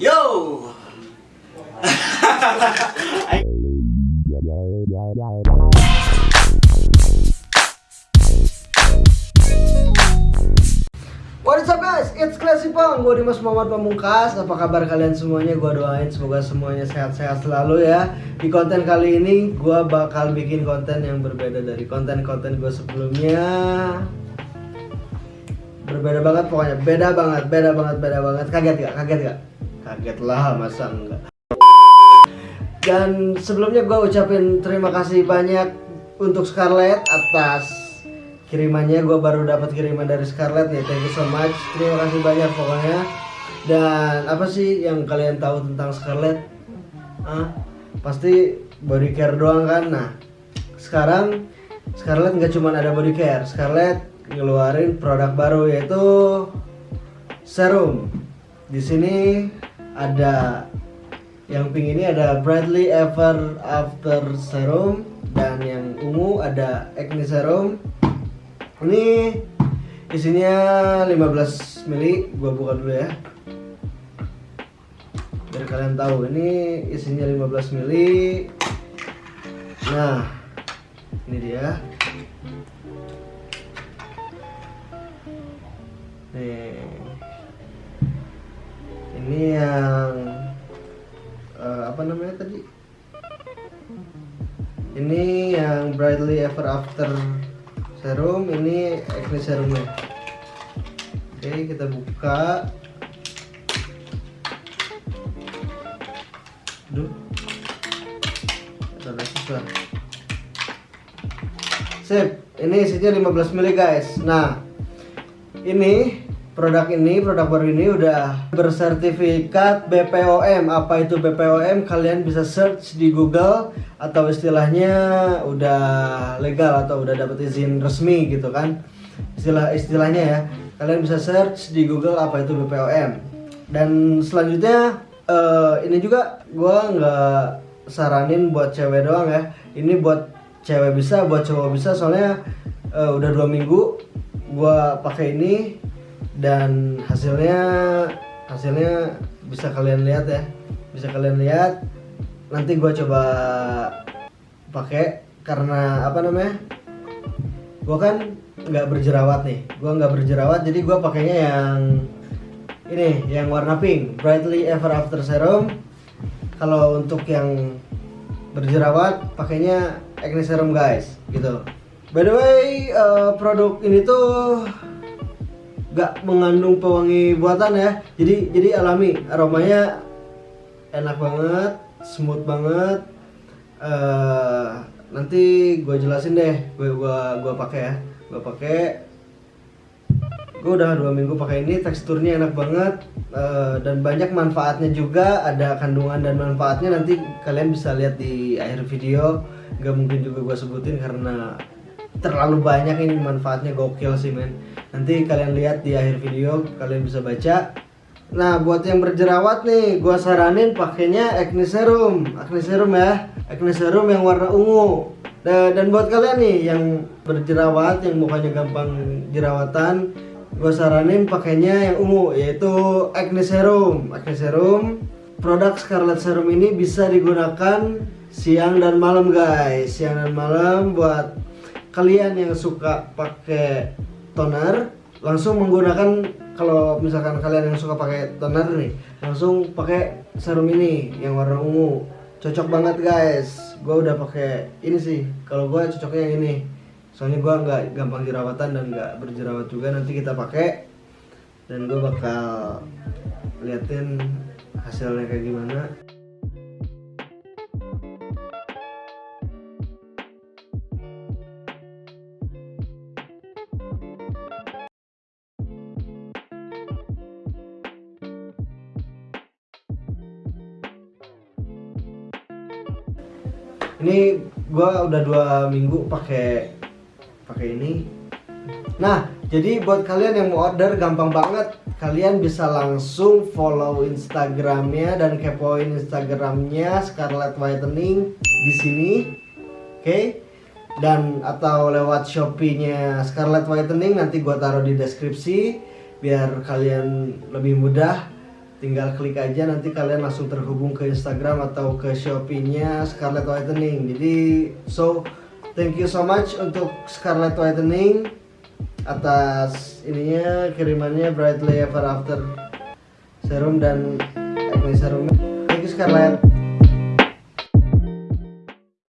Yo. What is up guys? It's Classy Pong. Gue Dimas Muhammad Pamungkas. Apa kabar kalian semuanya? Gue doain semoga semuanya sehat-sehat selalu ya. Di konten kali ini gue bakal bikin konten yang berbeda dari konten-konten gue sebelumnya. Berbeda banget pokoknya. Beda banget, beda banget, beda banget. Kaget gak? Kaget gak? Kaget lah masa enggak. Dan sebelumnya gue ucapin terima kasih banyak untuk Scarlett atas kirimannya. Gue baru dapat kiriman dari Scarlett nih thank you so much. Terima kasih banyak pokoknya. Dan apa sih yang kalian tahu tentang Scarlett? Ah pasti body care doang kan? Nah sekarang Scarlett nggak cuma ada body care. Scarlett ngeluarin produk baru yaitu serum. Di sini ada yang pink ini ada Bradley Ever After Serum dan yang ungu ada Acne Serum. Ini isinya 15 mili gua buka dulu ya. Biar kalian tahu ini isinya 15 mili. Nah ini dia. Nih ini yang eh, apa namanya tadi ini yang brightly ever after serum ini acne serumnya oke kita buka Duh. Sip, ini isinya 15 ml guys. Nah, ini produk ini, produk baru ini udah bersertifikat BPOM. Apa itu BPOM? Kalian bisa search di Google atau istilahnya udah legal atau udah dapat izin resmi gitu kan. Istilah istilahnya ya. Kalian bisa search di Google apa itu BPOM. Dan selanjutnya eh, ini juga gua nggak saranin buat cewek doang ya. Ini buat cewek bisa, buat cowok bisa. Soalnya eh, udah dua minggu gua pakai ini dan hasilnya hasilnya bisa kalian lihat ya. Bisa kalian lihat. Nanti gue coba pakai karena apa namanya? Gue kan nggak berjerawat nih. Gue nggak berjerawat jadi gue pakainya yang ini yang warna pink. Brightly ever after serum. Kalau untuk yang berjerawat pakainya acne serum guys. Gitu. By the way eh, produk ini tuh gak mengandung pewangi buatan ya. Jadi jadi alami. Aromanya enak banget smooth banget. Eh nanti gue jelasin deh gue gua gua pakai ya. Gue pakai. Gue udah dua minggu pakai ini teksturnya enak banget. Eh, dan banyak manfaatnya juga ada kandungan dan manfaatnya. Nanti kalian bisa lihat di akhir video. Gak mungkin juga gue sebutin karena terlalu banyak ini manfaatnya gokil sih men. Nanti kalian lihat di akhir video kalian bisa baca. Nah buat yang berjerawat nih gua saranin pakainya acne serum. Acne serum ya. Acne serum yang warna ungu. Da- dan buat kalian nih yang berjerawat yang mukanya gampang jerawatan gue saranin pakainya yang ungu yaitu acne serum. Acne serum produk Scarlet Serum ini bisa digunakan siang dan malam guys. Siang dan malam buat kalian yang suka pakai toner langsung menggunakan kalau misalkan kalian yang suka pakai toner nih langsung pakai serum ini yang warna ungu. Cocok banget guys. Gue udah pakai ini sih. Kalau gue cocoknya yang ini. Soalnya gue nggak gampang jerawatan dan nggak berjerawat juga. Nanti kita pakai dan gue bakal liatin hasilnya kayak gimana ini gua udah dua minggu pakai pakai ini. Nah jadi buat kalian yang mau order gampang banget. Kalian bisa langsung follow instagramnya dan kepoin instagramnya Scarlet Whitening di sini. Oke? Dan atau lewat shopee-nya Scarlet Whitening nanti gua taruh di deskripsi biar kalian lebih mudah tinggal klik aja nanti kalian langsung terhubung ke Instagram atau ke Shopee-nya Scarlett Whitening. Jadi so thank you so much untuk Scarlett Whitening atas ininya kirimannya Brightly Ever After serum dan acne serum. Thank you Scarlett.